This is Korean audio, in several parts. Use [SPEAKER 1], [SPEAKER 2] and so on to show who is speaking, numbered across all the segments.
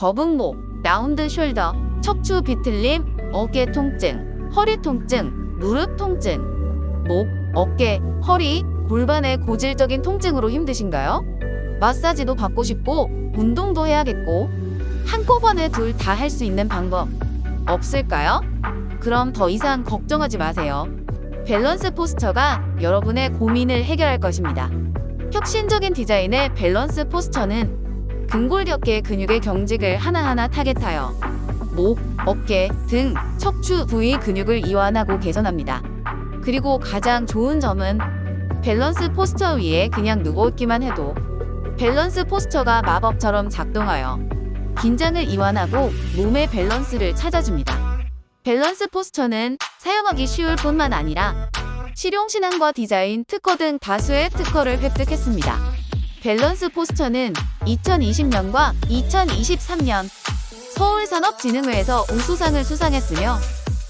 [SPEAKER 1] 거북목, round shoulder, 척추 비틀림, 어깨 통증, 허리 통증, 무릎 통증, 목, 어깨, 허리, 골반의 고질적인 통증으로 힘드신가요? 마사지도 받고 싶고 운동도 해야겠고 한꺼번에 둘 다 할 수 있는 방법 없을까요? 그럼 더 이상 걱정하지 마세요. Balance Posture가 여러분의 고민을 해결할 것입니다. 혁신적인 디자인의 Balance Posture는 근골격계 근육의 경직을 하나하나 타겟하여 목, 어깨, 등, 척추 부위 근육을 이완하고 개선합니다. 그리고 가장 좋은 점은 Balance Posture 위에 그냥 누워있기만 해도 Balance Posture가 마법처럼 작동하여 긴장을 이완하고 몸의 밸런스를 찾아줍니다. Balance Posture는 사용하기 쉬울 뿐만 아니라 실용신안과 디자인, 특허 등 다수의 특허를 획득했습니다. Balance Posture는 2020년과 2023년 서울산업진흥회에서 우수상을 수상했으며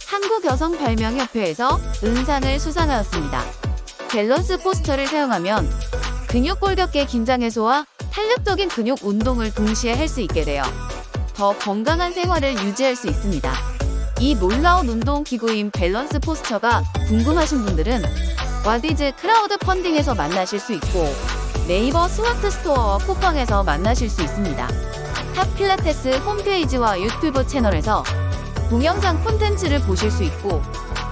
[SPEAKER 1] 한국여성발명협회에서 은상을 수상하였습니다. Balance Posture를 사용하면 근육 골격계 긴장 해소와 탄력적인 근육 운동을 동시에 할 수 있게 되어 더 건강한 생활을 유지할 수 있습니다. 이 놀라운 운동 기구인 밸런스 포스처가 궁금하신 분들은 와디즈 크라우드 펀딩에서 만나실 수 있고 네이버 스마트 스토어와 쿠팡에서 만나실 수 있습니다. 탑 필라테스 홈페이지와 유튜브 채널에서 동영상 콘텐츠를 보실 수 있고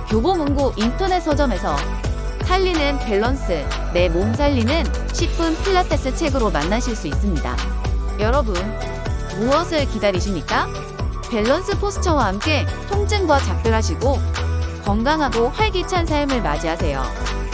[SPEAKER 1] 교보문고 인터넷 서점에서 살리는 밸런스, 내 몸 살리는 10분 필라테스 책으로 만나실 수 있습니다. 여러분, 무엇을 기다리십니까? 밸런스 포스처와 함께 통증과 작별하시고 건강하고 활기찬 삶을 맞이하세요.